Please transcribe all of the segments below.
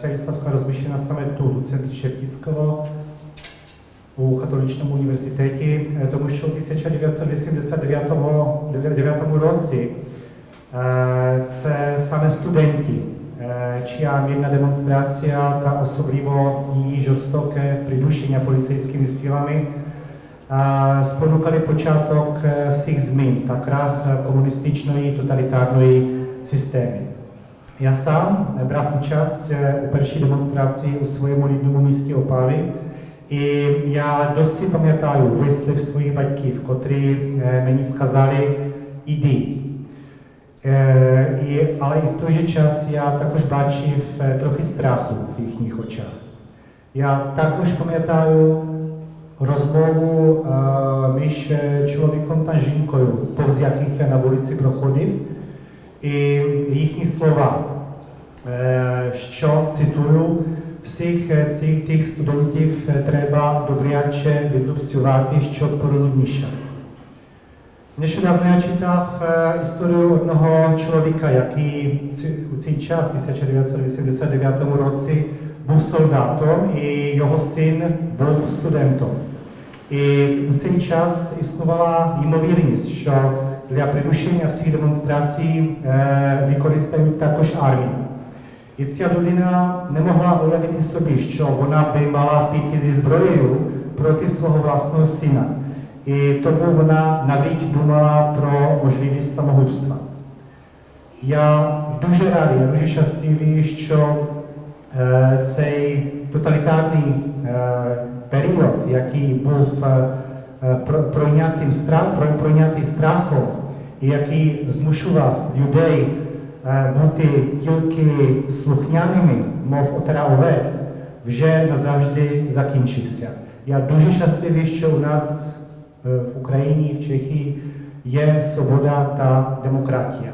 Ця розміщена саме тут, у центрі Шептицького, у католичному університеті, е, тому що у 1989 році е, це саме студенти, е, чия мирна демонстрація та особливо її жорстоке придушення поліцейськими силами е, спонукали початок е, всіх змін та крах е, комуністичної тоталітарної системи. Já sám brám účast u první demonstraci u svojemu lidnému místě Opavy. I já dost si pamětám výsliv svojich v kotry eh, mě skazali jdi. E, i, ale i v tůže čas já takož v eh, trochu strachu v jejich očách. Já takož pamětáju rozmovu e, myš člověkom a žinkou, po jakých já na ulici prochodiv. І їхні слова, е, що цитую, всіх е, цих тих студентів е, треба добряче відлупцювати, щоб порозумніше. Нещодавно я читав історію одного чоловіка, який у цей час, 1989 році, був солдатом, і його син був студентом. І у цей час існувала ймовірність, що для придушення всіх демонстрацій е, використають також армію. І ця людина не могла уявити собі, що вона би мала піти зі зброєю проти свого власного сина. І тому вона навіть думала про можливість самогубства. Я дуже радий, я дуже щасливий, що е, цей тоталітарний е, період, який був е, е, про- пройнятим страх, про- пройнятий страхом, який змушував людей е, бути тільки слухняними, мов отара овець, вже назавжди закінчився. Я дуже щасливий, що у нас е, в Україні, в Чехії є свобода та демократія.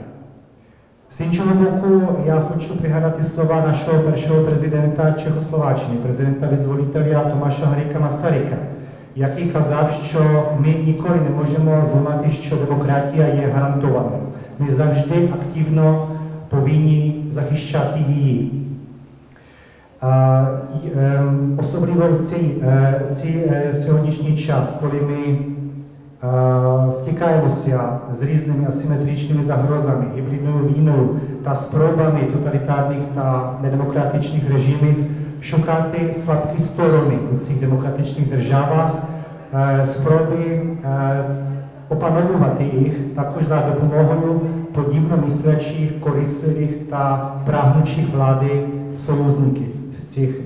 З іншого боку, я хочу пригадати слова нашого першого президента Чехословаччини, президента-визволителя Томаша Гаріка Масарика, який казав, що ми ніколи не можемо думати, що демократія є гарантованою. Ми завжди активно повинні захищати її. А, й, ем, особливо в цей, е, цей е, сьогоднішній час, коли ми е, стикаємося з різними асиметричними загрозами, гібридною війною та спробами тоталітарних та недемократичних режимів šukáte s storony v těch demokratičních državách, eh, sproby eh, opanovat ich takož za dopomohou podivno myslečích, koristljivých a prahnučích vlády sojuznike v těch